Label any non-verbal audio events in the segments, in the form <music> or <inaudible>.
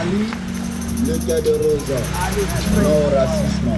Ali, le cœur de rose, non racisme.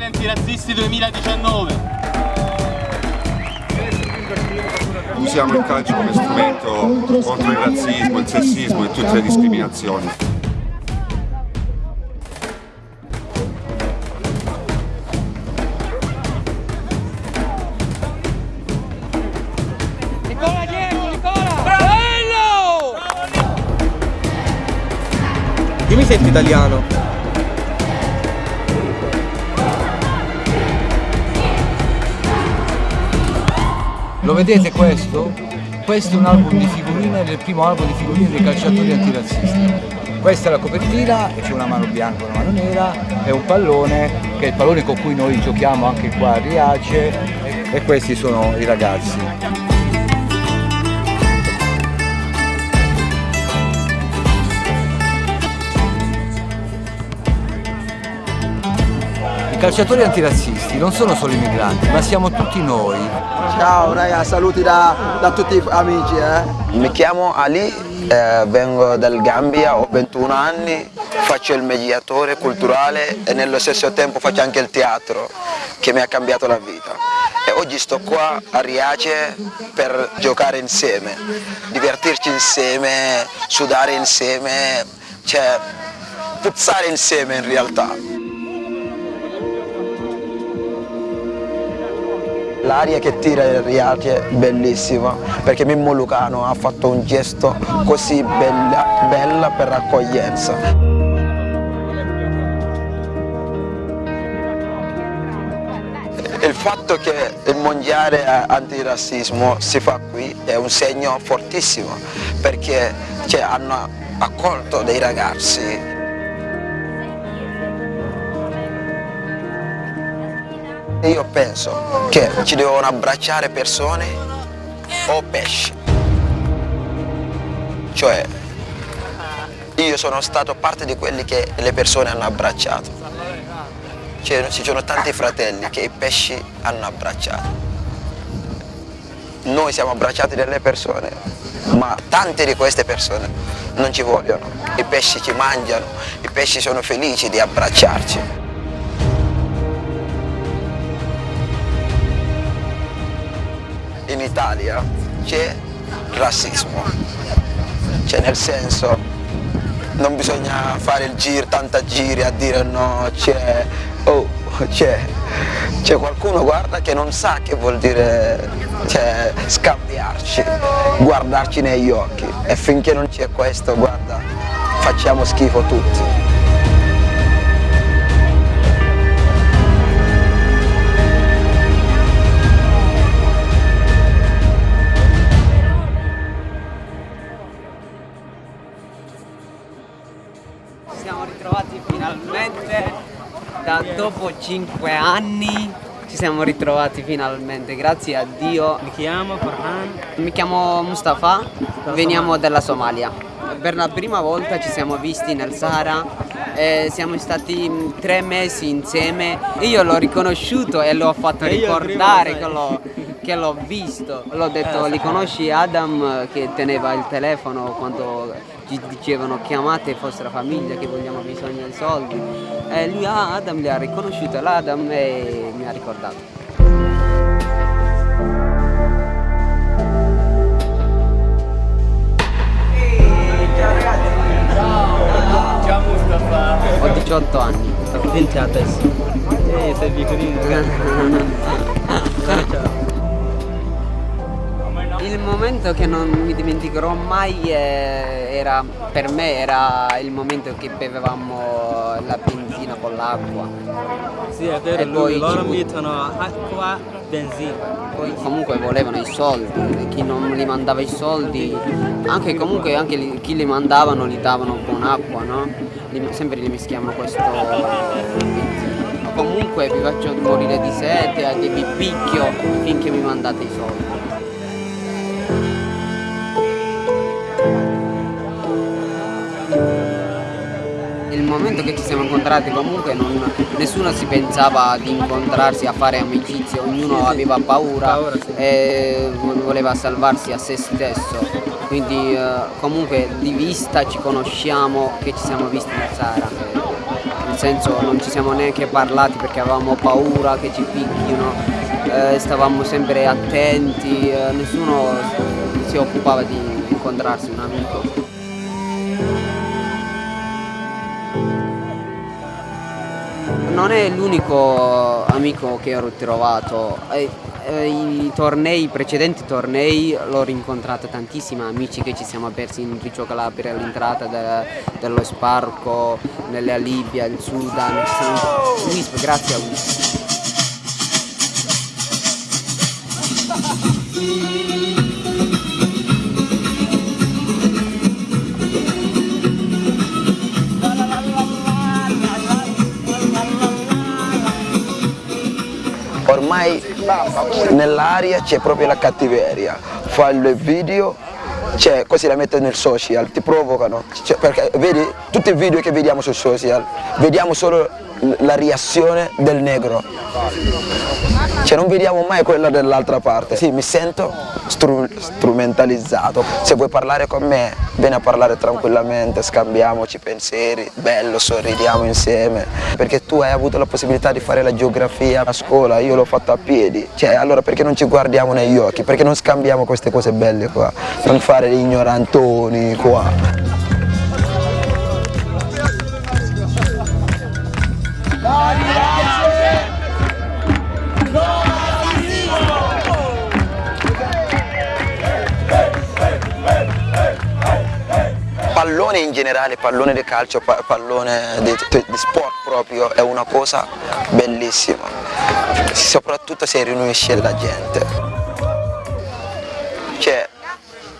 Mondiali antirazzisti 2019! Usiamo il calcio come strumento contro il razzismo, il sessismo e tutte le discriminazioni. Nicola Diego, Nicola! Bello! Io mi sento italiano. Vedete questo? Questo è un album di figurine, del primo album di figurine dei calciatori antirazzisti. Questa è la copertina, c'è una mano bianca e una mano nera, è un pallone, che è il pallone con cui noi giochiamo anche qua a Riace, e questi sono i ragazzi. Calciatori antirazzisti non sono solo i migranti, ma siamo tutti noi. Ciao raga, saluti da, da tutti gli amici. Eh. Mi chiamo Ali, eh, vengo dal Gambia, ho 21 anni, faccio il mediatore culturale e nello stesso tempo faccio anche il teatro che mi ha cambiato la vita. E oggi sto qua a Riace per giocare insieme, divertirci insieme, sudare insieme, cioè puzzare insieme in realtà. L'aria che tira il Riace è bellissima perché Mimmo Lucano ha fatto un gesto così bella, bella per l'accoglienza. Il fatto che il mondiale antirazzismo si fa qui è un segno fortissimo perché cioè, hanno accolto dei ragazzi Io penso che ci devono abbracciare persone o pesci. Cioè, io sono stato parte di quelli che le persone hanno abbracciato. Cioè, ci sono tanti fratelli che i pesci hanno abbracciato. Noi siamo abbracciati dalle persone, ma tante di queste persone non ci vogliono. I pesci ci mangiano, i pesci sono felici di abbracciarci. Italia c'è razzismo, cioè nel senso non bisogna fare il giro, tanta giri a dire no, c'è, oh, c'è, qualcuno guarda che non sa che vuol dire cioè, scambiarci, guardarci negli occhi e finché non c'è questo guarda facciamo schifo tutti. Siamo ritrovati finalmente da dopo 5 anni ci siamo ritrovati finalmente grazie a Dio. Mi chiamo Farhan. mi chiamo Mustafa veniamo dalla Somalia. Per la prima volta ci siamo visti nel Sahara e siamo stati tre mesi insieme. Io l'ho riconosciuto e l'ho fatto ricordare primo, sai. l'ho visto l'ho detto li conosci Adam eh, che teneva il telefono quando ci dicevano chiamate vostra famiglia che vogliamo bisogno di soldi e lui ah, Adam li ha riconosciuto l'Adam e mi ha ricordato Ciao Mustafa. ho 18 anni 20 adesso. Eh, sei piccolino. <laughs> Il momento che non mi dimenticherò mai era, per me era il momento che bevevamo la benzina con l'acqua. Sì, è vero, E lui- loro mettono acqua, benzina. Poi comunque volevano i soldi, chi non li mandava i soldi, anche comunque anche chi li mandavano li davano con acqua, no? Sempre li mischiavano questo comunque vi faccio morire di sete, e vi picchio finché mi mandate i soldi. Momento che ci siamo incontrati comunque non- nessuno si pensava di incontrarsi a fare amicizia, ognuno aveva paura e voleva salvarsi a se stesso. Quindi eh, comunque di vista ci conosciamo che ci siamo visti in Zara. Nel senso non ci siamo neanche parlati perché avevamo paura che ci picchino, eh, stavamo sempre attenti, eh, nessuno si occupava di incontrarsi un amico. Non è l'unico amico che ho ritrovato, eh, eh, i tornei, i precedenti tornei l'ho rincontrato tantissimi amici che ci siamo persi in Riccio Calabria all'entrata de- dello Sparco, nella Libia, il Sudan, siamo- Wisp, grazie a Wisp. Ormai nell'aria c'è proprio la cattiveria, fanno il video, cioè, così la mettono nel social, ti provocano, Cioè, perché vedi tutti i video che vediamo sui social, vediamo solo la reazione del negro, cioè non vediamo mai quella dell'altra parte. Sì, mi sento stru- strumentalizzato. Se vuoi parlare con me, vieni a parlare tranquillamente, scambiamoci pensieri, bello, sorridiamo insieme. Perché tu hai avuto la possibilità di fare la geografia a scuola, io l'ho fatto a piedi. Cioè, allora perché non ci guardiamo negli occhi? Perché non scambiamo queste cose belle qua? Non fare gli ignorantoni qua. Pallone in generale, pallone di calcio, pa- pallone di sport proprio è una cosa bellissima, soprattutto se riunisce la gente. Cioè,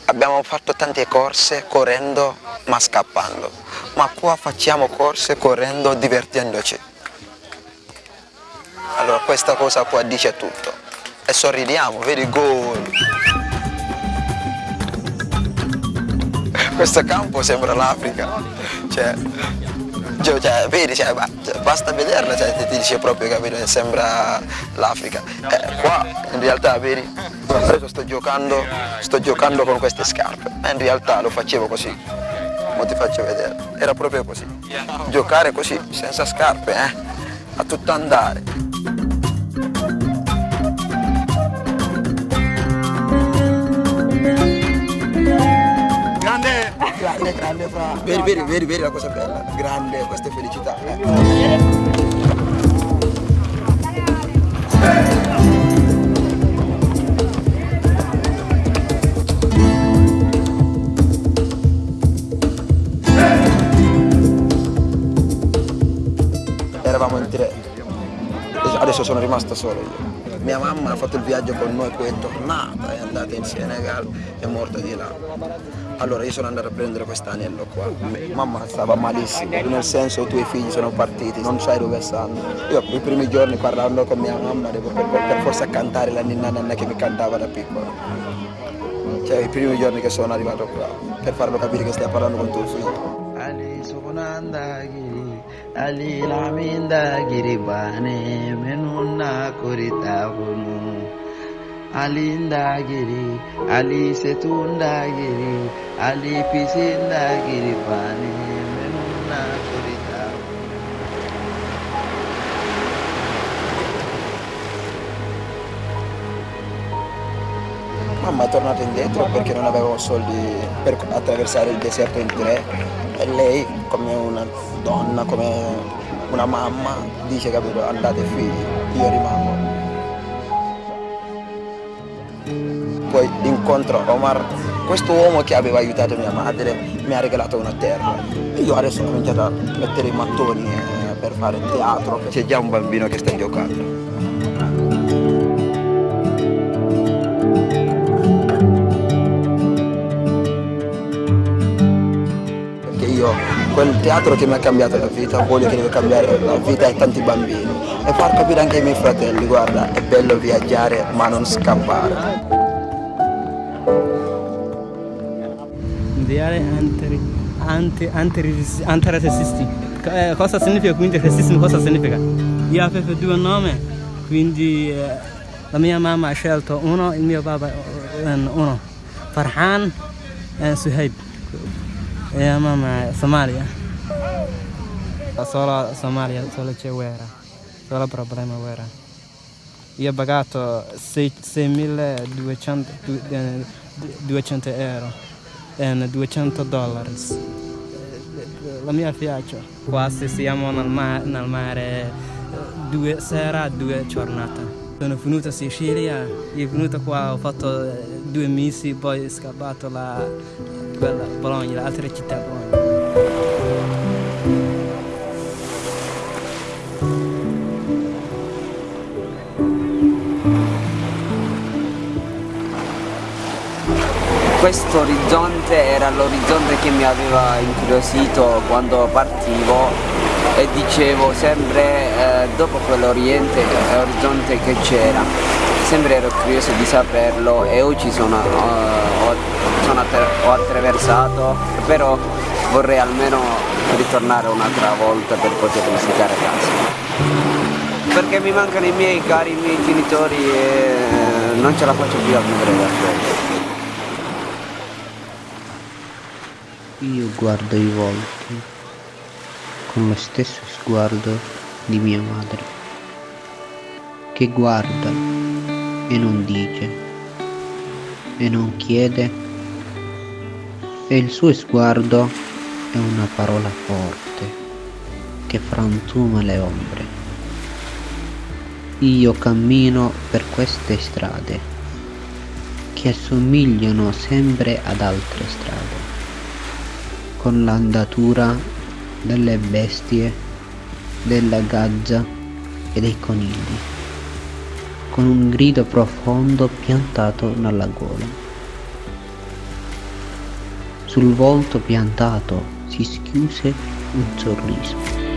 abbiamo fatto tante corse correndo ma scappando, ma qua facciamo corse correndo divertendoci. Allora questa cosa qua dice tutto. E sorridiamo, vedi gol. Questo campo sembra l'Africa. Cioè, cioè, vedi, cioè, ba- basta vederla, cioè, ti, ti dice proprio che sembra l'Africa. Eh, qua in realtà vedi, adesso sto giocando, sto giocando con queste scarpe, ma in realtà lo facevo così. Mo ti faccio vedere. Era proprio così. Giocare così, senza scarpe, eh? A tutto andare. Grande! Grande, fra. Vedi, vedi, vedi, vedi la cosa bella. Grande, questa è felicità. eh. Eravamo in tre. Adesso sono rimasto solo io. Mia mamma ha fatto il viaggio con noi, poi è tornata, è andata in Senegal, è morta di là. Allora io sono andato a prendere quest'anello qua. Mamma stava malissimo, nel senso i tuoi figli sono partiti, non sai dove stanno. Io i primi giorni parlando con mia mamma devo per, per forza cantare la ninna nanna che mi cantava da piccolo. Cioè i primi giorni che sono arrivato qua, per farlo capire che stai parlando con tuo figlio. Ali sukunandagiri, Ali lamindagiri bane menuna kurita ndagiri, Ali setundagiri, Ali pisindagiri bane menuna kurita. Mamma è tornata indietro perché non avevo soldi per attraversare il deserto in tre. E lei come una donna, come una mamma dice capito andate figli, io rimango. Poi incontro Omar, questo uomo che aveva aiutato mia madre mi ha regalato una terra. Io adesso ho cominciato a mettere i mattoni eh, per fare teatro, c'è già un bambino che sta giocando. Perché io quel teatro che mi ha cambiato la vita, voglio che deve cambiare la vita ai tanti bambini e far capire anche ai miei fratelli, guarda, è bello viaggiare ma non scappare. Mondiale anti, anti, anti, antirasisti. Eh, cosa significa quindi razzismo? Cosa significa? Io avevo due nomi, quindi eh, la mia mamma ha scelto uno, il mio papà eh, uno. Farhan e Suhaib. E la mamma è Somalia. Solo Somalia, solo c'è guerra. Solo problema guerra. Io ho pagato 6.200 200 euro e 200 dollari. La mia piace. Qua se siamo nel, ma nel mare due sera, due giornate. Sono venuto a Sicilia, sono venuto qua, ho fatto due mesi, poi ho scappato la quella Bologna, l'altra città Bologna. Questo orizzonte era l'orizzonte che mi aveva incuriosito quando partivo e dicevo sempre eh, dopo quell'oriente orizzonte che c'era. Sempre ero curioso di saperlo e oggi sono, uh, ho, sono attra ho attraversato però vorrei almeno ritornare un'altra volta per poter visitare casa. Perché mi mancano i miei cari, i miei genitori e non ce la faccio più a vivere da solo Io guardo i volti con lo stesso sguardo di mia madre, che guarda e non dice e non chiede e il suo sguardo è una parola forte che frantuma le ombre. Io cammino per queste strade che assomigliano sempre ad altre strade con l'andatura delle bestie, della gazza e dei conigli, con un grido profondo piantato nella gola. Sul volto piantato si schiuse un sorriso.